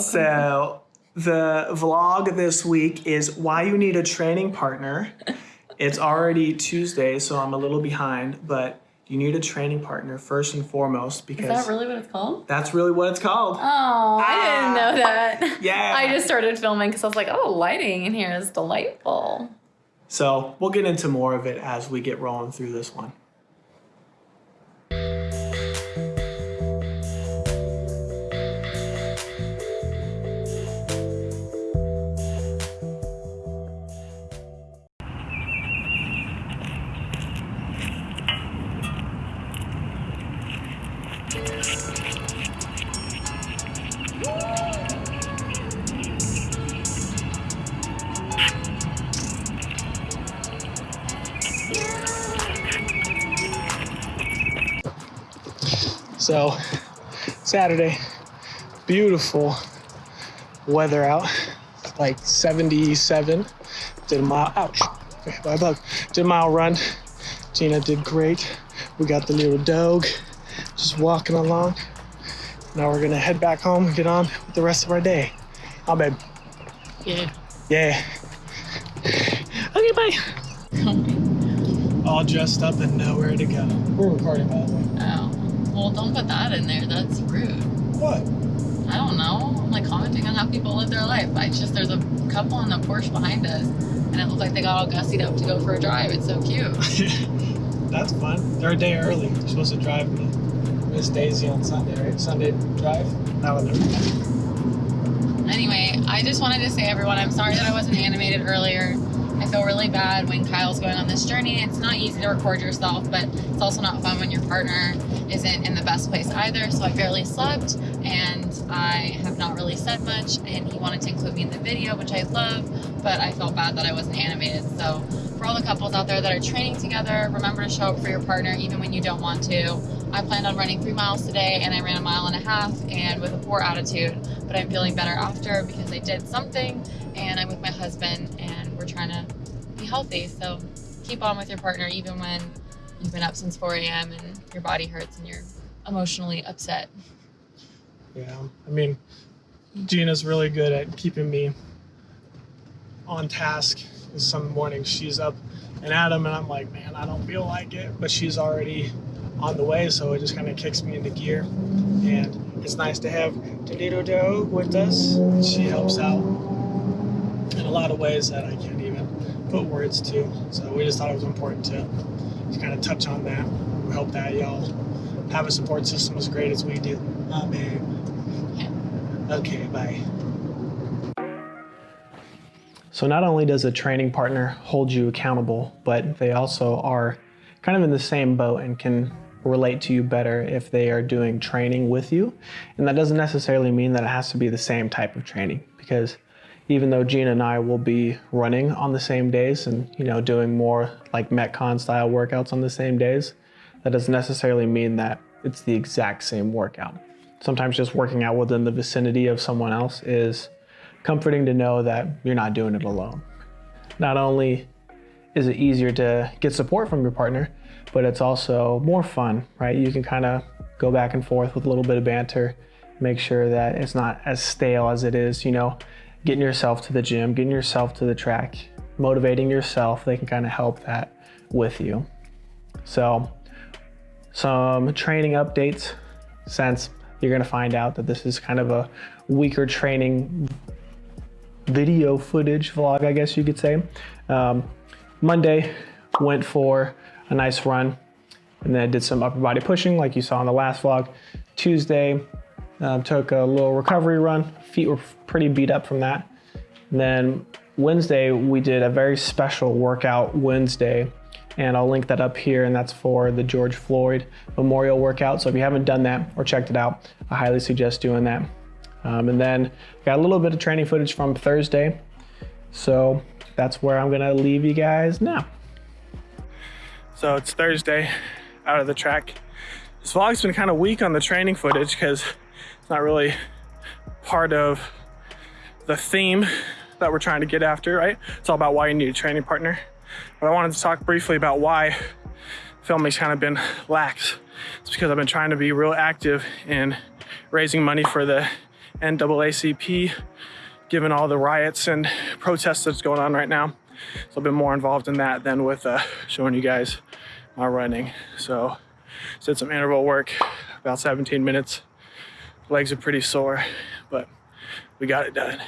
So the vlog this week is why you need a training partner. It's already Tuesday, so I'm a little behind, but you need a training partner first and foremost because Is that really what it's called? that's really what it's called. Oh, I didn't ah. know that. Yeah. I just started filming because I was like, oh, the lighting in here is delightful. So we'll get into more of it as we get rolling through this one. So, Saturday, beautiful weather out, like 77. Did a mile, ouch, a bug. Did a mile run. Gina did great. We got the little dog just walking along. Now we're gonna head back home and get on with the rest of our day. Oh, babe. Yeah. Yeah. Okay, bye. All dressed up and nowhere to go. We're recording, by the way. Oh. Well, don't put that in there. That's rude. What? I don't know. I'm like commenting on how people live their life. I just, there's a couple in the Porsche behind us, and it looks like they got all gussied up to go for a drive. It's so cute. That's fun. They're a day early. They're supposed to drive me. Miss Daisy on Sunday, right? Sunday drive. That one never. Anyway, I just wanted to say, everyone, I'm sorry that I wasn't animated earlier. Feel really bad when Kyle's going on this journey. It's not easy to record yourself, but it's also not fun when your partner isn't in the best place either. So I barely slept and I have not really said much. And he wanted to include me in the video, which I love, but I felt bad that I wasn't animated. So for all the couples out there that are training together, remember to show up for your partner even when you don't want to. I planned on running three miles today and I ran a mile and a half and with a poor attitude, but I'm feeling better after because I did something and I'm with my husband and we're trying to be healthy. So keep on with your partner even when you've been up since 4 a.m. and your body hurts and you're emotionally upset. Yeah. I mean, Gina's really good at keeping me on task. Some mornings she's up and at 'em and I'm like, man, I don't feel like it. But she's already on the way, so it just kind of kicks me into gear. And it's nice to have little dog with us. She helps out in a lot of ways that I can't put words to. So we just thought it was important to, to kind of touch on that. We hope that y'all have a support system as great as we do. Babe. Yeah. Okay, bye. So not only does a training partner hold you accountable, but they also are kind of in the same boat and can relate to you better if they are doing training with you. And that doesn't necessarily mean that it has to be the same type of training because even though Gina and I will be running on the same days and you know doing more like Metcon style workouts on the same days, that doesn't necessarily mean that it's the exact same workout. Sometimes just working out within the vicinity of someone else is comforting to know that you're not doing it alone. Not only is it easier to get support from your partner, but it's also more fun, right? You can kind of go back and forth with a little bit of banter, make sure that it's not as stale as it is, you know, getting yourself to the gym, getting yourself to the track, motivating yourself. They can kind of help that with you. So some training updates since you're going to find out that this is kind of a weaker training video footage vlog, I guess you could say. Um, Monday went for a nice run and then I did some upper body pushing like you saw in the last vlog. Tuesday um, took a little recovery run. Feet were pretty beat up from that. And then Wednesday we did a very special workout Wednesday and I'll link that up here and that's for the George Floyd Memorial Workout. So if you haven't done that or checked it out, I highly suggest doing that. Um, and then got a little bit of training footage from Thursday. So that's where I'm gonna leave you guys now. So it's Thursday, out of the track. This vlog's been kind of weak on the training footage because it's not really part of the theme that we're trying to get after, right? It's all about why you need a training partner. But I wanted to talk briefly about why filming's kind of been lax. It's because I've been trying to be real active in raising money for the NAACP, given all the riots and protests that's going on right now. So I've been more involved in that than with uh, showing you guys my running. So did some interval work, about 17 minutes. Legs are pretty sore, but we got it done.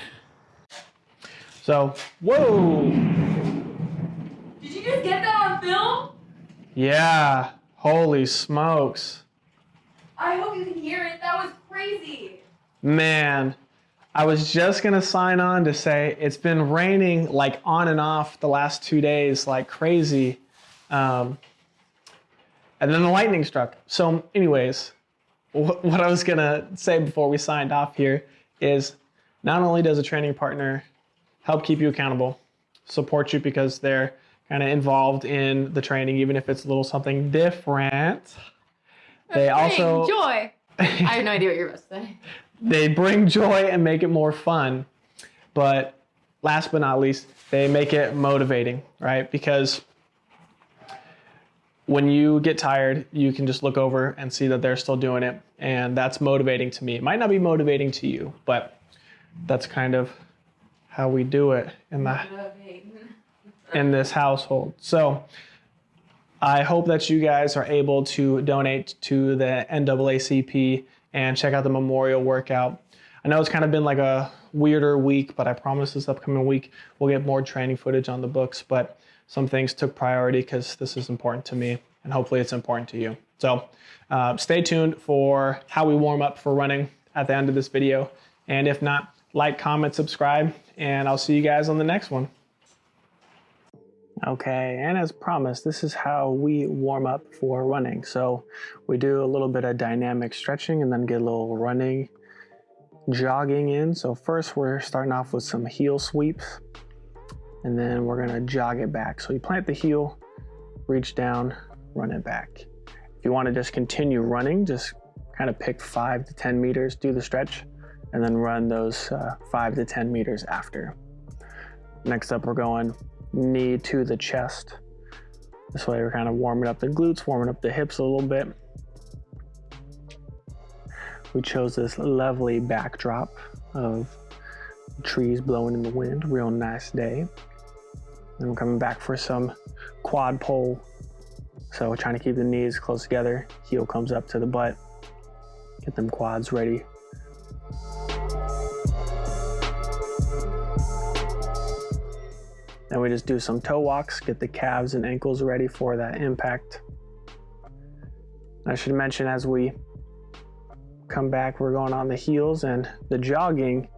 So, whoa! Did you just get that on film? Yeah, holy smokes. I hope you can hear it. That was crazy. Man, I was just gonna sign on to say it's been raining like on and off the last two days like crazy. Um, and then the lightning struck. So, anyways, wh- what I was gonna say before we signed off here is not only does a training partner help keep you accountable, support you because they're kind of involved in the training, even if it's a little something different. They also joy. I have no idea what you're about to say. they bring joy and make it more fun. But last but not least, they make it motivating, right? Because when you get tired, you can just look over and see that they're still doing it. And that's motivating to me. It might not be motivating to you, but that's kind of how we do it in the in this household. So I hope that you guys are able to donate to the NAACP and check out the memorial workout. I know it's kind of been like a weirder week, but I promise this upcoming week we'll get more training footage on the books. But some things took priority because this is important to me, and hopefully it's important to you. So uh, stay tuned for how we warm up for running at the end of this video. And if not, like, comment, subscribe, and I'll see you guys on the next one. Okay, and as promised, this is how we warm up for running. So we do a little bit of dynamic stretching and then get a little running, jogging in. So first we're starting off with some heel sweeps and then we're gonna jog it back. So you plant the heel, reach down, run it back. If you wanna just continue running, just kind of pick five to 10 meters, do the stretch, and then run those uh, five to 10 meters after. Next up, we're going knee to the chest. This way we're kind of warming up the glutes, warming up the hips a little bit. We chose this lovely backdrop of trees blowing in the wind, real nice day. Then we're coming back for some quad pull. So trying to keep the knees close together, heel comes up to the butt, get them quads ready Then we just do some toe walks, get the calves and ankles ready for that impact. I should mention as we come back, we're going on the heels and the jogging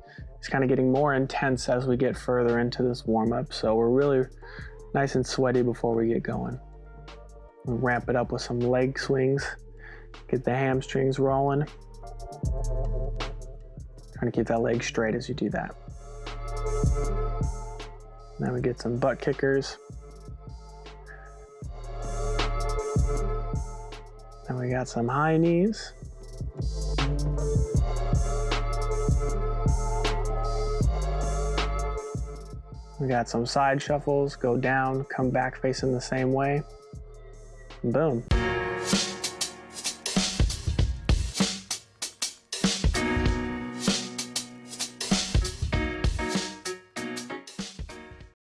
is kind of getting more intense as we get further into this warm up. So we're really nice and sweaty before we get going. We ramp it up with some leg swings, get the hamstrings rolling. Trying to keep that leg straight as you do that. Now we get some butt kickers. Then we got some high knees. We got some side shuffles, go down, come back facing the same way. Boom.